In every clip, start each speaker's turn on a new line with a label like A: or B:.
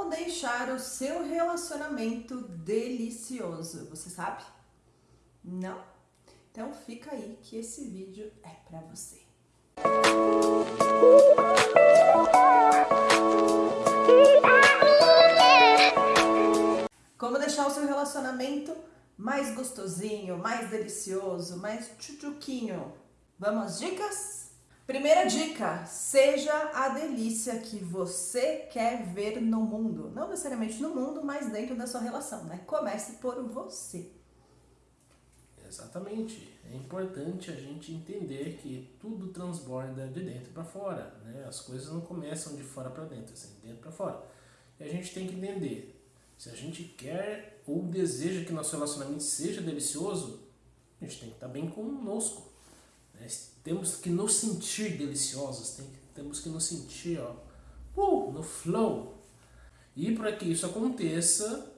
A: Como deixar o seu relacionamento delicioso? Você sabe? Não? Então fica aí que esse vídeo é para você. Como deixar o seu relacionamento mais gostosinho, mais delicioso, mais tchutchuquinho? Vamos às dicas? Primeira dica, seja a delícia que você quer ver no mundo. Não necessariamente no mundo, mas dentro da sua relação, né? Comece por você.
B: Exatamente. É importante a gente entender que tudo transborda de dentro para fora, né? As coisas não começam de fora para dentro, assim, de dentro para fora. E a gente tem que entender, se a gente quer ou deseja que nosso relacionamento seja delicioso, a gente tem que estar bem conosco. Né? Temos que nos sentir deliciosos, tem, temos que nos sentir ó, uh, no flow. E para que isso aconteça,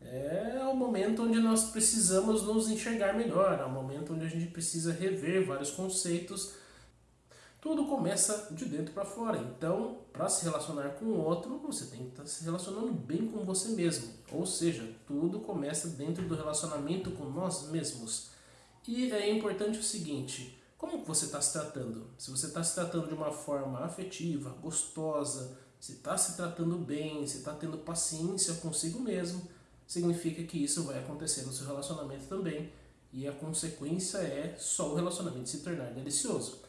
B: é o momento onde nós precisamos nos enxergar melhor, é o momento onde a gente precisa rever vários conceitos. Tudo começa de dentro para fora, então para se relacionar com o outro, você tem que estar tá se relacionando bem com você mesmo. Ou seja, tudo começa dentro do relacionamento com nós mesmos. E é importante o seguinte, você está se tratando? Se você está se tratando de uma forma afetiva, gostosa, se está se tratando bem, se está tendo paciência consigo mesmo, significa que isso vai acontecer no seu relacionamento também. E a consequência é só o relacionamento se tornar delicioso.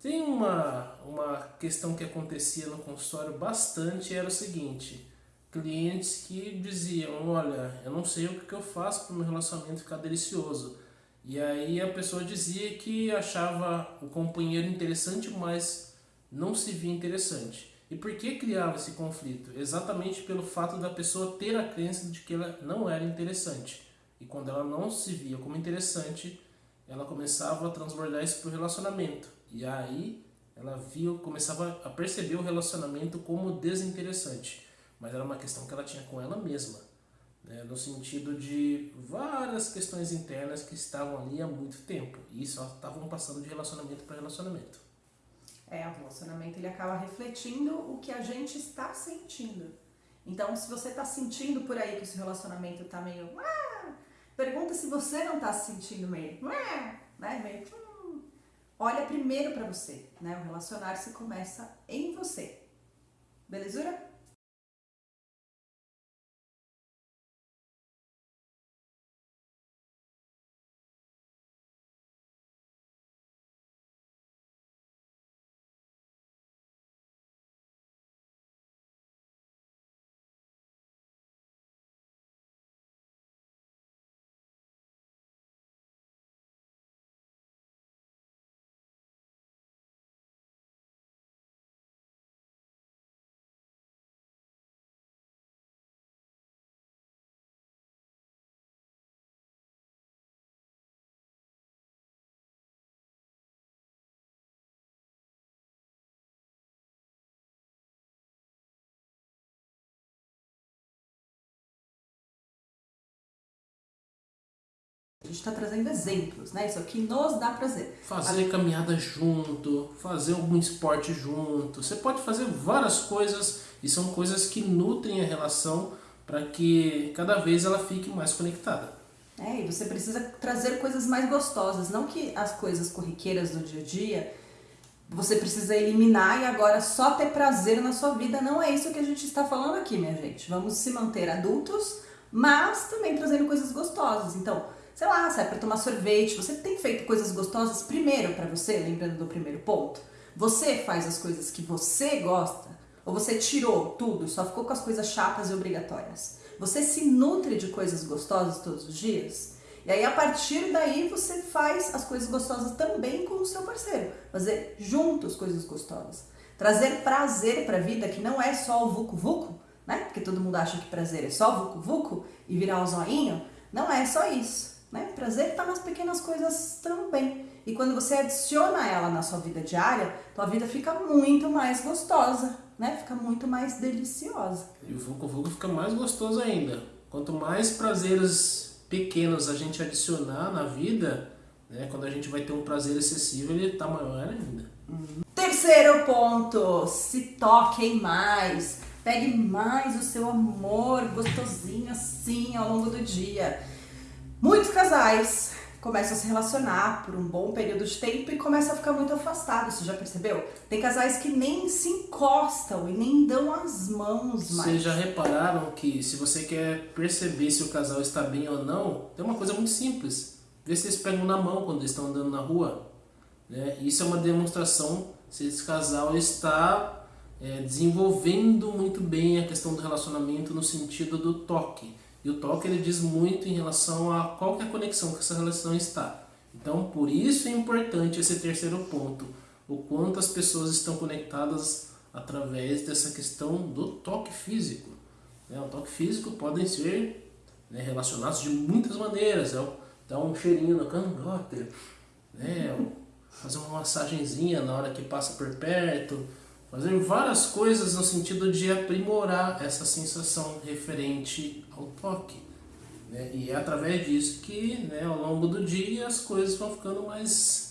B: Tem uma, uma questão que acontecia no consultório bastante, era o seguinte, clientes que diziam, olha, eu não sei o que eu faço para o meu relacionamento ficar delicioso. E aí a pessoa dizia que achava o companheiro interessante, mas não se via interessante. E por que criava esse conflito? Exatamente pelo fato da pessoa ter a crença de que ela não era interessante. E quando ela não se via como interessante, ela começava a transbordar isso para o relacionamento. E aí ela via, começava a perceber o relacionamento como desinteressante. Mas era uma questão que ela tinha com ela mesma né, no sentido de várias questões internas que estavam ali há muito tempo e só estavam passando de relacionamento para relacionamento.
A: É, o relacionamento ele acaba refletindo o que a gente está sentindo. Então, se você está sentindo por aí que o seu relacionamento está meio... Ah", pergunta se você não está se sentindo meio... Ah", né, meio hum". olha primeiro para você. Né? O relacionar-se começa em você. Belezura? Gente está trazendo exemplos, né? Isso aqui nos dá prazer.
B: Fazer a... caminhada junto, fazer algum esporte junto. Você pode fazer várias coisas e são coisas que nutrem a relação para que cada vez ela fique mais conectada.
A: É, e você precisa trazer coisas mais gostosas, não que as coisas corriqueiras do dia a dia você precisa eliminar e agora só ter prazer na sua vida. Não é isso que a gente está falando aqui, minha gente. Vamos se manter adultos, mas também trazendo coisas gostosas. Então, sei lá, sai para tomar sorvete, você tem feito coisas gostosas primeiro para você, lembrando do primeiro ponto? Você faz as coisas que você gosta? Ou você tirou tudo, só ficou com as coisas chatas e obrigatórias? Você se nutre de coisas gostosas todos os dias? E aí, a partir daí, você faz as coisas gostosas também com o seu parceiro. Fazer juntos coisas gostosas. Trazer prazer para a vida, que não é só o vucu-vucu, né? Porque todo mundo acha que prazer é só vucu-vucu e virar o zoinho. Não é só isso. Né? Prazer está nas pequenas coisas também. E quando você adiciona ela na sua vida diária, tua vida fica muito mais gostosa, né? Fica muito mais deliciosa.
B: E o Vucu Vucu fica mais gostoso ainda. Quanto mais prazeres pequenos a gente adicionar na vida, né? Quando a gente vai ter um prazer excessivo, ele está maior ainda.
A: Uhum. Terceiro ponto, se toquem mais. Pegue mais o seu amor gostosinho assim ao longo do dia. Muitos casais começam a se relacionar por um bom período de tempo e começam a ficar muito afastados, você já percebeu? Tem casais que nem se encostam e nem dão as mãos mais.
B: Vocês já repararam que se você quer perceber se o casal está bem ou não, tem uma coisa muito simples. Vê se eles pegam na mão quando eles estão andando na rua. Né? Isso é uma demonstração se esse casal está é, desenvolvendo muito bem a questão do relacionamento no sentido do toque. E o toque ele diz muito em relação a qual é a conexão que essa relação está. Então, por isso é importante esse terceiro ponto, o quanto as pessoas estão conectadas através dessa questão do toque físico. Né? O toque físico podem ser né, relacionados de muitas maneiras, é dar um cheirinho no cangote, né? fazer uma massagenzinha na hora que passa por perto, fazer várias coisas no sentido de aprimorar essa sensação referente ao toque. Né? E é através disso que né, ao longo do dia as coisas vão ficando mais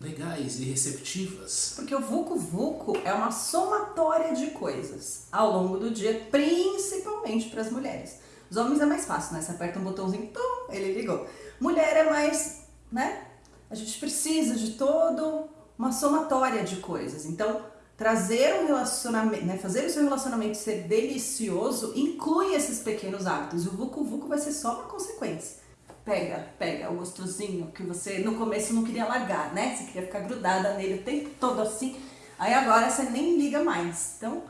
B: legais e receptivas.
A: Porque o Vucu Vucu é uma somatória de coisas ao longo do dia, principalmente para as mulheres. Os homens é mais fácil, né? Você aperta um botãozinho, tum, ele ligou. Mulher é mais, né? A gente precisa de todo uma somatória de coisas. Então, trazer um relacionamento, né, fazer o seu relacionamento ser delicioso inclui esses pequenos hábitos. E o Vucu Vucu vai ser só uma consequência. Pega, pega o gostosinho que você no começo não queria largar, né? Você queria ficar grudada nele o tempo todo assim. Aí agora você nem liga mais. Então,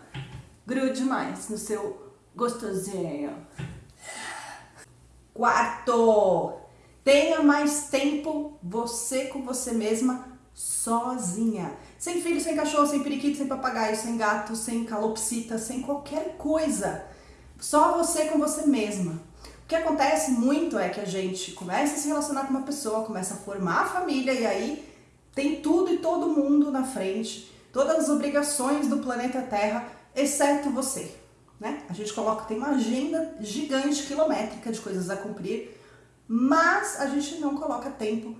A: grude mais no seu gostosinho. Quarto, tenha mais tempo você com você mesma sozinha. Sem filho, sem cachorro, sem periquito, sem papagaio, sem gato, sem calopsita, sem qualquer coisa. Só você com você mesma. O que acontece muito é que a gente começa a se relacionar com uma pessoa, começa a formar a família e aí tem tudo e todo mundo na frente, todas as obrigações do planeta Terra, exceto você. Né? A gente coloca, tem uma agenda gigante, quilométrica de coisas a cumprir, mas a gente não coloca tempo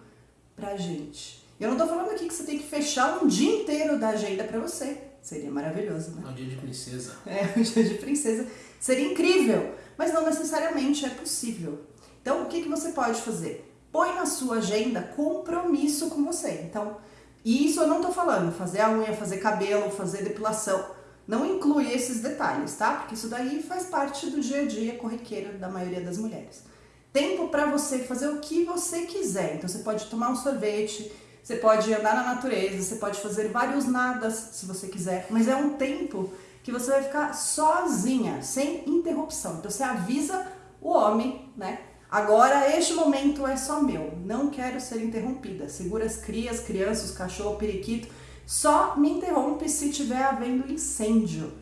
A: pra gente. Eu não tô falando aqui que você tem que fechar um dia inteiro da agenda para você. Seria maravilhoso, né?
B: É um dia de princesa.
A: É, um dia de princesa. Seria incrível, mas não necessariamente é possível. Então, o que, que você pode fazer? Põe na sua agenda compromisso com você. Então, e isso eu não tô falando, fazer a unha, fazer cabelo, fazer depilação. Não inclui esses detalhes, tá? Porque isso daí faz parte do dia a dia corriqueiro da maioria das mulheres. Tempo para você fazer o que você quiser. Então, você pode tomar um sorvete, você pode andar na natureza, você pode fazer vários nadas se você quiser, mas é um tempo que você vai ficar sozinha, sem interrupção. Então você avisa o homem, né? Agora este momento é só meu, não quero ser interrompida. Segura as crias, crianças, cachorro, periquito. Só me interrompe se tiver havendo incêndio.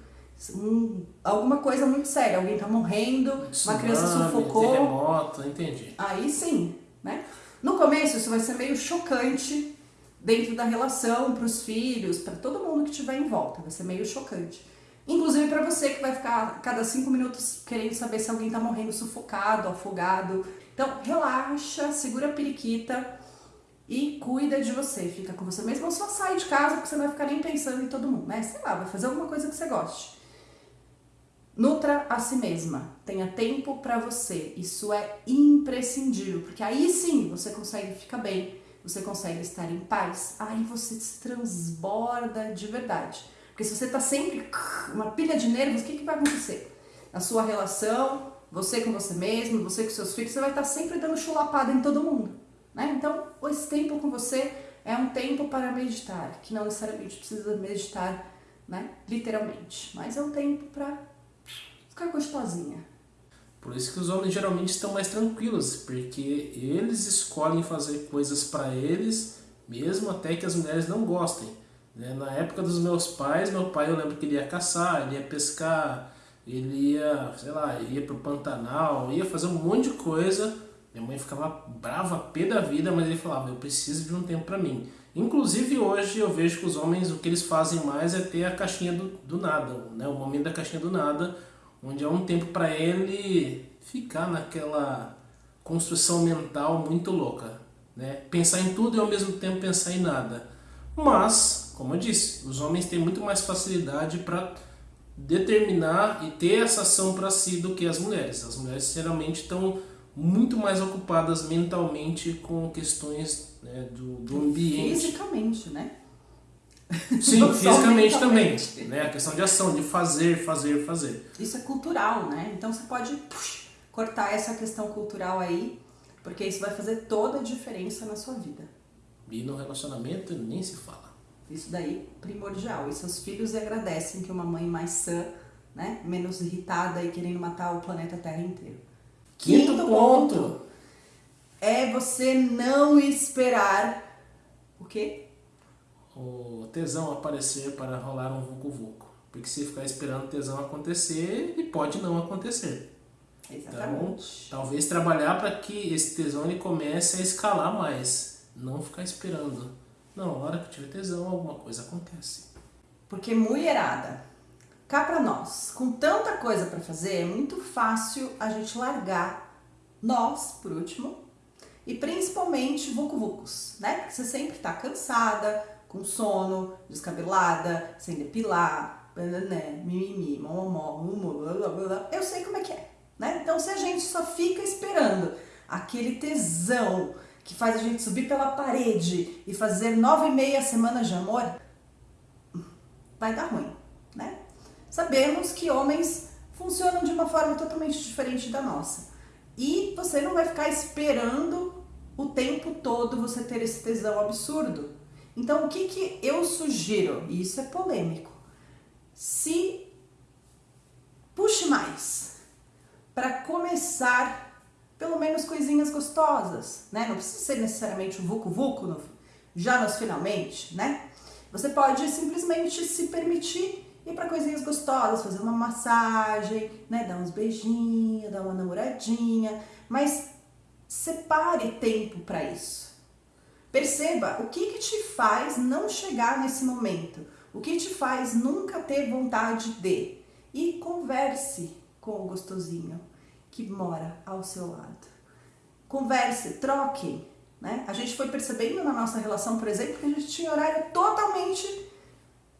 A: Um, alguma coisa muito séria, alguém tá morrendo, Tsunami, uma criança sufocou.
B: Terremoto, entendi.
A: Aí sim, né? No começo isso vai ser meio chocante dentro da relação para os filhos, para todo mundo que estiver em volta, vai ser meio chocante. Inclusive para você que vai ficar cada cinco minutos querendo saber se alguém está morrendo sufocado, afogado. Então relaxa, segura a periquita e cuida de você. Fica com você mesmo ou só sai de casa porque você não vai ficar nem pensando em todo mundo, né? Sei lá, vai fazer alguma coisa que você goste. Nutra a si mesma, tenha tempo para você. Isso é imprescindível, porque aí sim você consegue ficar bem, você consegue estar em paz. Aí você se transborda de verdade. Porque se você tá sempre uma pilha de nervos, o que, que vai acontecer? Na sua relação, você com você mesmo, você com seus filhos, você vai estar tá sempre dando chulapada em todo mundo. Né? Então, esse tempo com você é um tempo para meditar, que não necessariamente precisa meditar, né? literalmente, mas é um tempo para ficar gostosinha.
B: Por isso que os homens geralmente estão mais tranquilos, porque eles escolhem fazer coisas para eles, mesmo até que as mulheres não gostem. Né? Na época dos meus pais, meu pai eu lembro que ele ia caçar, ele ia pescar, ele ia, sei lá, ia pro Pantanal, ia fazer um monte de coisa. Minha mãe ficava brava, pé da vida, mas ele falava, eu preciso de um tempo para mim. Inclusive hoje eu vejo que os homens, o que eles fazem mais é ter a caixinha do, do nada, né? o momento da caixinha do nada, onde é um tempo para ele ficar naquela construção mental muito louca, né? Pensar em tudo e ao mesmo tempo pensar em nada. Mas, como eu disse, os homens têm muito mais facilidade para determinar e ter essa ação para si do que as mulheres. As mulheres geralmente estão muito mais ocupadas mentalmente com questões né, do, do ambiente.
A: Fisicamente, né?
B: Sim, fisicamente também. Né? A questão de ação, de fazer, fazer, fazer.
A: Isso é cultural, né? Então você pode cortar essa questão cultural aí, porque isso vai fazer toda a diferença na sua vida.
B: E no relacionamento nem se fala.
A: Isso daí primordial. E seus filhos agradecem que uma mãe mais sã, né, menos irritada e querendo matar o planeta Terra inteiro.
B: Quinto, Quinto ponto. ponto
A: é você não esperar o quê?
B: O tesão aparecer para rolar um vucu-vucu. Porque se ficar esperando o tesão acontecer, ele pode não acontecer.
A: Exatamente.
B: Então, talvez trabalhar para que esse tesão ele comece a escalar mais. Não ficar esperando. Não, na hora que tiver tesão, alguma coisa acontece.
A: Porque mulherada, cá para nós, com tanta coisa para fazer, é muito fácil a gente largar nós, por último, e principalmente vucu-vucos, né? Você sempre tá cansada, com sono, descabelada, sem depilar, né? mimimi, momó, blá, blá, blá, eu sei como é que é, né? Então se a gente só fica esperando aquele tesão que faz a gente subir pela parede e fazer nove e meia semanas de amor, vai dar ruim, né? Sabemos que homens funcionam de uma forma totalmente diferente da nossa. E você não vai ficar esperando o tempo todo você ter esse tesão absurdo. Então, o que, que eu sugiro? E isso é polêmico. Se puxe mais para começar pelo menos coisinhas gostosas, né? Não precisa ser necessariamente um vucu-vucu no, já nos finalmente, né? Você pode simplesmente se permitir ir para coisinhas gostosas, fazer uma massagem, né? Dar uns beijinhos, dar uma namoradinha, mas separe tempo para isso. Perceba o que, que te faz não chegar nesse momento, o que te faz nunca ter vontade de. E converse com o gostosinho que mora ao seu lado. Converse, troque. Né? A gente foi percebendo na nossa relação, por exemplo, que a gente tinha horário totalmente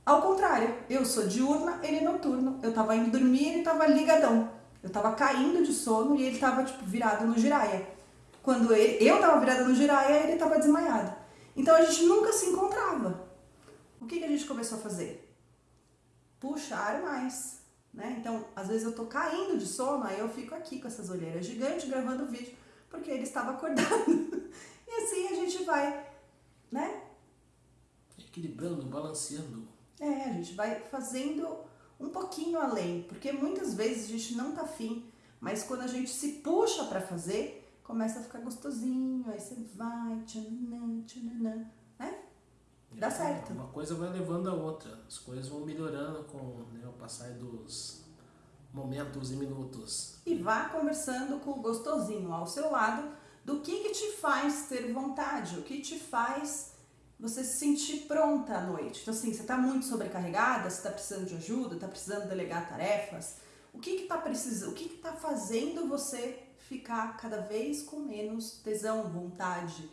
A: ao contrário. Eu sou diurna, ele é noturno. Eu tava indo dormir, ele tava ligadão. Eu tava caindo de sono e ele tava tipo virado no giraia. Quando ele, eu tava virada no giraia, ele tava desmaiado. Então a gente nunca se encontrava. O que, que a gente começou a fazer? Puxar mais. Né? Então, às vezes eu tô caindo de sono, aí eu fico aqui com essas olheiras gigantes gravando o vídeo, porque ele estava acordando. e assim a gente vai, né?
B: Equilibrando, balanceando.
A: É, a gente vai fazendo um pouquinho além, porque muitas vezes a gente não tá afim, mas quando a gente se puxa para fazer, começa a ficar gostosinho, aí você vai, tchananã, tchananã, né? Dá certo.
B: Uma coisa vai levando a outra. As coisas vão melhorando com né, o passar dos momentos e minutos.
A: E vá conversando com o gostosinho ao seu lado do que, que te faz ter vontade, o que te faz você se sentir pronta à noite. Então, assim, você está muito sobrecarregada, você está precisando de ajuda, está precisando delegar tarefas. O que está precisando, o que está fazendo você ficar cada vez com menos tesão, vontade,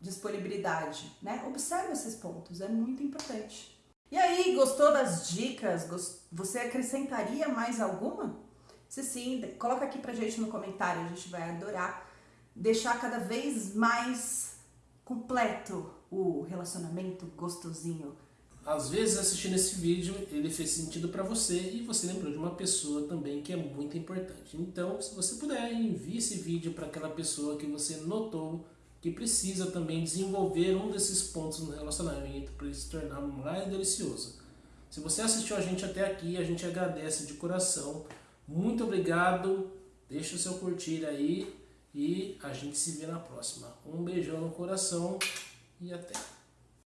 A: disponibilidade, né? Observe esses pontos, é muito importante. E aí, gostou das dicas? Você acrescentaria mais alguma? Se sim, coloca aqui pra gente no comentário, a gente vai adorar deixar cada vez mais completo o relacionamento gostosinho.
B: Às vezes assistindo esse vídeo ele fez sentido para você e você lembrou de uma pessoa também que é muito importante. Então, se você puder, envie esse vídeo para aquela pessoa que você notou que precisa também desenvolver um desses pontos no relacionamento para ele se tornar mais delicioso. Se você assistiu a gente até aqui, a gente agradece de coração. Muito obrigado. Deixa o seu curtir aí e a gente se vê na próxima. Um beijão no coração e até.